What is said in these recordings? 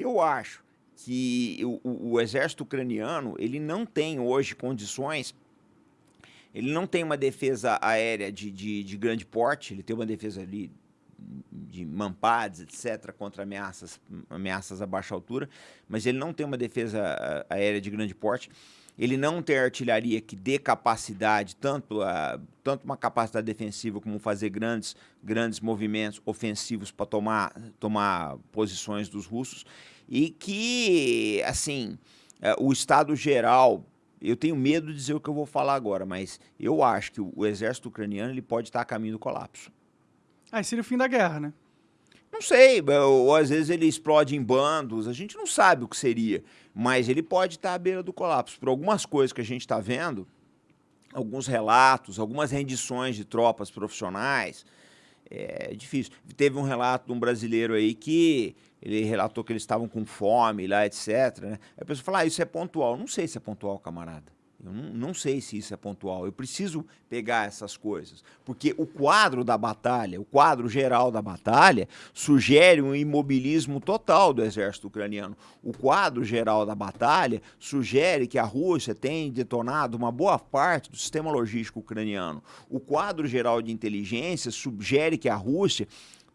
Eu acho que o, o, o exército ucraniano ele não tem hoje condições ele não tem uma defesa aérea de, de, de, grande porte, ele tem uma defesa ali de mampads, etc., contra ameaças, ameaças a baixa altura, mas ele não tem uma defesa ah, aérea de grande porte. Ele não tem artilharia que dê capacidade, tanto, uh, tanto uma capacidade defensiva como fazer grandes, grandes movimentos ofensivos para tomar, tomar posições dos russos. E que, assim, uh, o estado geral eu tenho medo de dizer o que eu vou falar agora, mas eu acho que o, exército ucraniano ele pode estar a caminho do colapso. Aí seria o fim da guerra, né? Não sei, ou, ou, às vezes ele explode em bandos, a gente não sabe o que seria, mas ele pode estar à beira do colapso. Por algumas coisas que a gente está vendo, alguns relatos, algumas rendições de tropas profissionais, é difícil. Teve um relato de um brasileiro aí que ele relatou que eles estavam com fome lá, etc. Né? A pessoa fala, ah, isso é pontual. Não sei se é pontual, camarada. Eu não, não, sei se isso é pontual. Eu preciso pegar essas coisas. Porque o quadro da batalha, o quadro geral da batalha, sugere um imobilismo total do exército ucraniano. O quadro geral da batalha sugere que a Rússia tem detonado uma boa parte do sistema logístico ucraniano. O quadro geral de inteligência sugere que a Rússia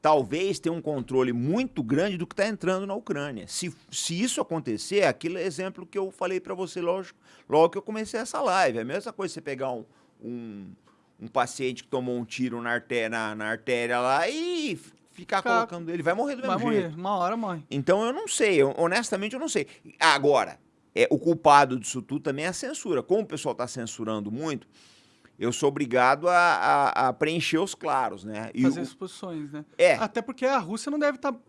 talvez tenha um controle muito grande do que está entrando na Ucrânia. Se, se isso acontecer, é aquele exemplo que eu falei para você logo, logo que eu comecei essa live, é a mesma coisa você pegar um, um, um paciente que tomou um tiro na artéria, na, na artéria lá e ficar Fica... colocando ele, vai morrer do mesmo vai jeito. Morrer, uma hora morre. Então eu não sei, eu, honestamente eu não sei. Agora, é, o culpado disso tudo também é a censura. Como o pessoal está censurando muito, eu sou obrigado a, a, a preencher os claros, né? E Fazer o... exposições, né? É. Até porque a Rússia não deve estar tá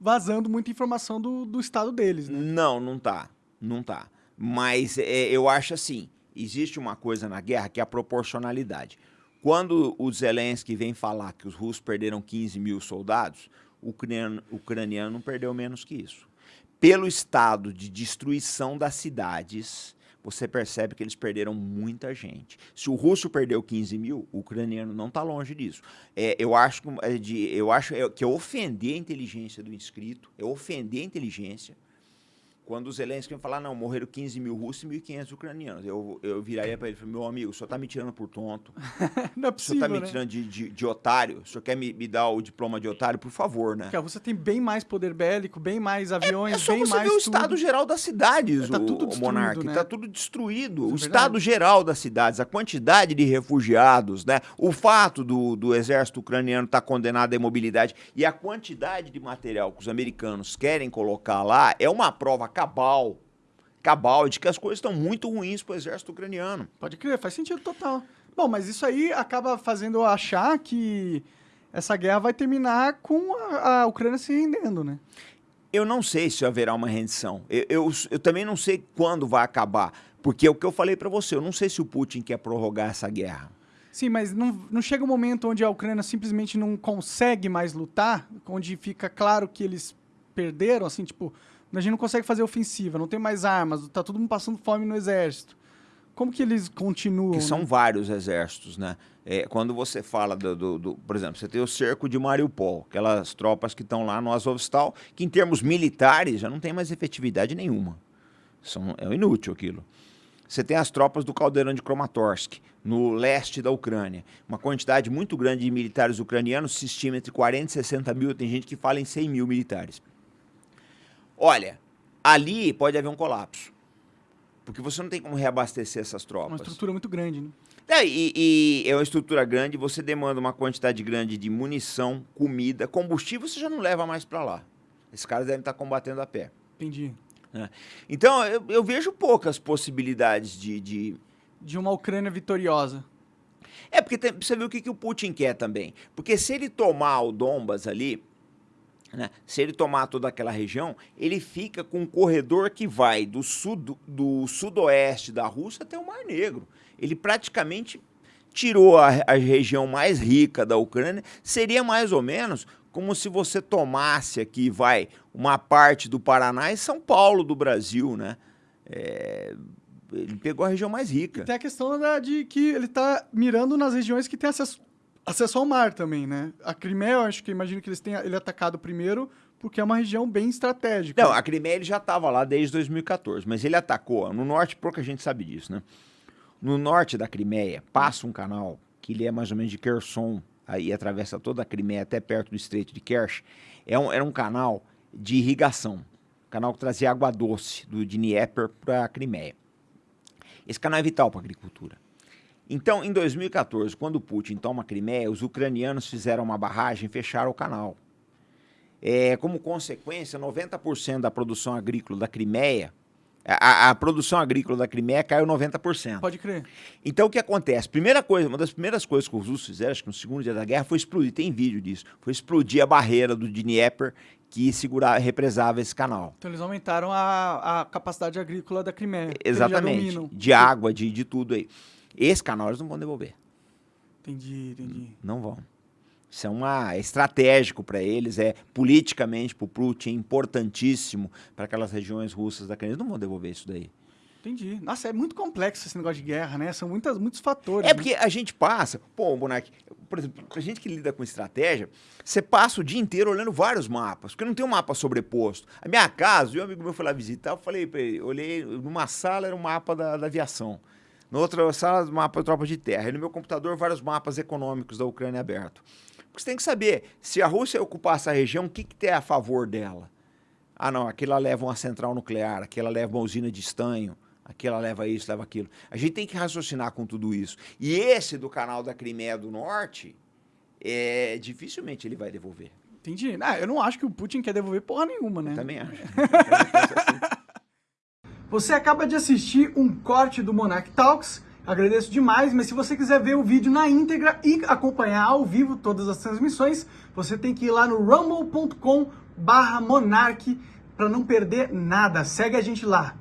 vazando muita informação do, do estado deles, né? Não, não tá. Não tá. Mas é, eu acho assim, existe uma coisa na guerra que é a proporcionalidade. Quando o Zelensky vem falar que os russos perderam 15 mil soldados, o ucraniano, o ucraniano não perdeu menos que isso. Pelo estado de destruição das cidades, você percebe que eles perderam muita gente. Se o russo perdeu 15 mil, o ucraniano não está longe disso. É, eu acho, que, é de, eu acho é, que é ofender a inteligência do inscrito, é ofender a inteligência quando o Zelensky falar, não, morreram 15 mil russos e 1.500 ucranianos, eu, eu viraria para ele e meu amigo, o senhor está me tirando por tonto. não é possível, O senhor está me né? tirando de, de, de, otário? O senhor quer me, me, dar o diploma de otário? Por favor, né? Porque a Rússia tem bem mais poder bélico, bem mais aviões, é, é só bem você mais ver o estado geral das cidades, é, tá tudo o, o Monarca. Né? Está tudo destruído. Isso o é estado geral das cidades, a quantidade de refugiados, né? o fato do, do exército ucraniano estar tá condenado à imobilidade e a quantidade de material que os americanos querem colocar lá é uma prova cabal cabal de que as coisas estão muito ruins para o exército ucraniano. Pode crer, faz sentido total. Bom, mas isso aí acaba fazendo eu achar que essa guerra vai terminar com a, a Ucrânia se rendendo, né? Eu não sei se haverá uma rendição. Eu, eu, eu também não sei quando vai acabar. Porque é o que eu falei para você, eu não sei se o Putin quer prorrogar essa guerra. Sim, mas não, não chega um momento onde a Ucrânia simplesmente não consegue mais lutar, onde fica claro que eles perderam, assim, tipo, a gente não consegue fazer ofensiva, não tem mais armas, tá todo mundo passando fome no exército. Como que eles continuam? Que são né? vários exércitos, né? É, quando você fala do, do, do, Por exemplo, você tem o cerco de Mariupol, aquelas tropas que estão lá no Azovstal, que em termos militares já não tem mais efetividade nenhuma. São, é inútil aquilo. Você tem as tropas do caldeirão de Kramatorsk, no leste da Ucrânia. Uma quantidade muito grande de militares ucranianos, se estima entre 40 e 60 mil, tem gente que fala em 100 mil militares. Olha, ali pode haver um colapso. Porque você não tem como reabastecer essas tropas. Uma estrutura muito grande, né? É, e, e, é uma estrutura grande, você demanda uma quantidade grande de munição, comida, combustível, você já não leva mais para lá. Esses caras devem estar combatendo a pé. Entendi. É. Então, eu, eu, vejo poucas possibilidades de, de... De uma Ucrânia vitoriosa. É, porque tem, você vê o que, que o Putin quer também. Porque se ele tomar o Donbas ali, né? Se ele tomar toda aquela região, ele fica com um corredor que vai do, sud, do sudoeste da Rússia até o Mar Negro. Ele praticamente tirou a, a região mais rica da Ucrânia. Seria mais ou menos como se você tomasse aqui, vai, uma parte do Paraná e São Paulo do Brasil, né? É, ele pegou a região mais rica. E tem a questão da, de que ele está mirando nas regiões que têm acesso acesso ao mar também, né? A Crimeia, eu acho que imagino que eles tenham ele atacado primeiro porque é uma região bem estratégica. Não, a Crimeia ele já estava lá desde 2014, mas ele atacou. No norte, pouca gente sabe disso, né? No norte da Crimeia, passa um canal que ele é mais ou menos de Kherson, aí atravessa toda a Crimeia até perto do Estreito de Kerch. É um, era um canal de irrigação, canal que trazia água doce do Dnieper para a Crimeia. Esse canal é vital para a agricultura. Então, em 2014, quando Putin toma a Crimeia, os ucranianos fizeram uma barragem e fecharam o canal. É, como consequência, 90% da produção agrícola da Crimeia a, a, produção agrícola da Crimeia caiu 90%. Pode crer. Então o que acontece? Primeira coisa, uma das primeiras coisas que os russos fizeram, acho que no segundo dia da guerra, foi explodir, tem vídeo disso, foi explodir a barreira do Dnieper que segurava, represava esse canal. Então eles aumentaram a, a capacidade agrícola da Crimeia. Exatamente. De água, de, de tudo aí. Esse canal eles não vão devolver. Entendi, entendi. Não vão. Isso é, uma, é estratégico para eles, é politicamente para o Putin importantíssimo para aquelas regiões russas da Ucrânia. Eles não vão devolver isso daí. Entendi. Nossa, é muito complexo esse negócio de guerra, né? São muitas, muitos fatores. É né? porque a gente passa, pô, Bonac, por exemplo, a gente que lida com estratégia, você passa o dia inteiro olhando vários mapas, porque não tem um mapa sobreposto. A minha casa, um amigo meu foi lá visitar, eu falei para ele, olhei, numa sala era um mapa da, da aviação. Na outra sala, mapa tropa de terra. E no meu computador, vários mapas econômicos da Ucrânia aberto. Porque você tem que saber, se a Rússia ocupar essa região, o que, que tem a favor dela? Ah, não, aquela leva uma central nuclear, aquela leva uma usina de estanho, aquela leva isso, leva aquilo. A gente tem que raciocinar com tudo isso. E esse do canal da Crimeia do Norte, é, dificilmente ele vai devolver. Entendi. Ah, eu não acho que o Putin quer devolver porra nenhuma, né? Eu também acho. Você acaba de assistir um corte do Monarch Talks Agradeço demais, mas se você quiser ver o vídeo na íntegra e acompanhar ao vivo todas as transmissões, você tem que ir lá no rumble.com barra monarch para não perder nada. Segue a gente lá.